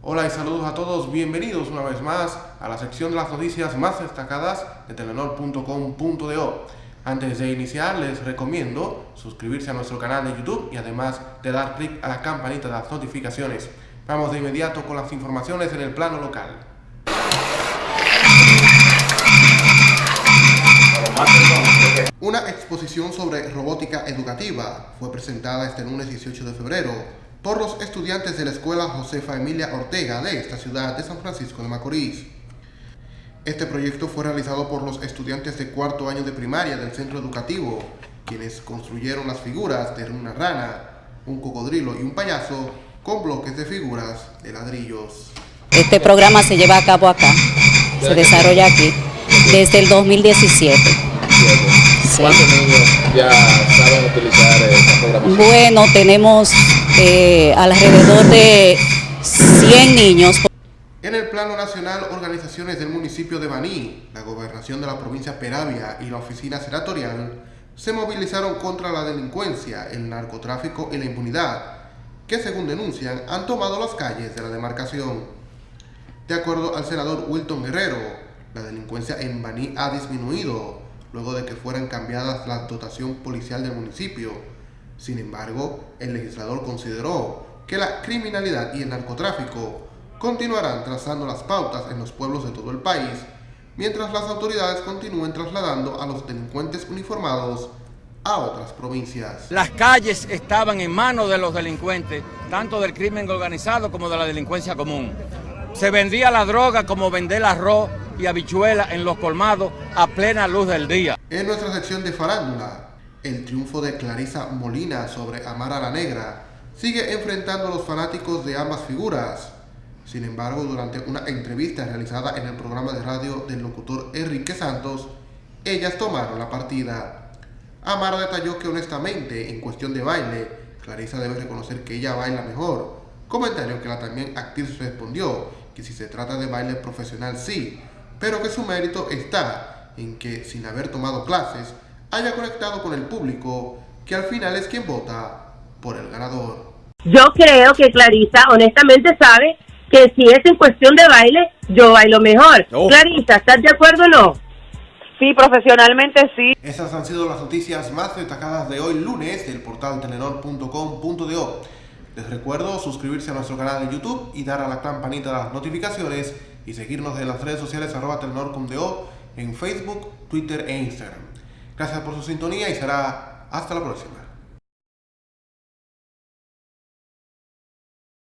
Hola y saludos a todos, bienvenidos una vez más a la sección de las noticias más destacadas de telenor.com.do. Antes de iniciar les recomiendo suscribirse a nuestro canal de YouTube y además de dar clic a la campanita de las notificaciones. Vamos de inmediato con las informaciones en el plano local. Una exposición sobre robótica educativa fue presentada este lunes 18 de febrero por los estudiantes de la Escuela Josefa Emilia Ortega de esta ciudad de San Francisco de Macorís. Este proyecto fue realizado por los estudiantes de cuarto año de primaria del centro educativo, quienes construyeron las figuras de una rana, un cocodrilo y un payaso con bloques de figuras de ladrillos. Este programa se lleva a cabo acá, se desarrolla aquí, desde el 2017. ¿Cuántos niños ya saben utilizar esta programación? Bueno, tenemos eh, alrededor de 100 niños. En el plano nacional, organizaciones del municipio de Baní, la gobernación de la provincia Peravia y la oficina senatorial se movilizaron contra la delincuencia, el narcotráfico y la impunidad, que según denuncian han tomado las calles de la demarcación. De acuerdo al senador Wilton Guerrero, la delincuencia en Baní ha disminuido luego de que fueran cambiadas la dotación policial del municipio. Sin embargo, el legislador consideró que la criminalidad y el narcotráfico continuarán trazando las pautas en los pueblos de todo el país, mientras las autoridades continúen trasladando a los delincuentes uniformados a otras provincias. Las calles estaban en manos de los delincuentes, tanto del crimen organizado como de la delincuencia común. Se vendía la droga como vender arroz y habichuela en los colmados a plena luz del día. En nuestra sección de farándula, el triunfo de Clarisa Molina sobre Amara la Negra sigue enfrentando a los fanáticos de ambas figuras. Sin embargo, durante una entrevista realizada en el programa de radio del locutor Enrique Santos, ellas tomaron la partida. Amara detalló que honestamente, en cuestión de baile, Clarisa debe reconocer que ella baila mejor. Comentario que la también actriz respondió que si se trata de baile profesional sí, pero que su mérito está en que sin haber tomado clases, haya conectado con el público, que al final es quien vota por el ganador. Yo creo que Clarisa honestamente sabe que si es en cuestión de baile, yo bailo mejor. Oh. Clarisa, ¿estás de acuerdo o no? Sí, profesionalmente sí. Esas han sido las noticias más destacadas de hoy lunes del portal telenor.com.do. Les recuerdo suscribirse a nuestro canal de YouTube y dar a la campanita de las notificaciones y seguirnos en las redes sociales arroba telenor.com.do en Facebook, Twitter e Instagram. Gracias por su sintonía y será hasta la próxima.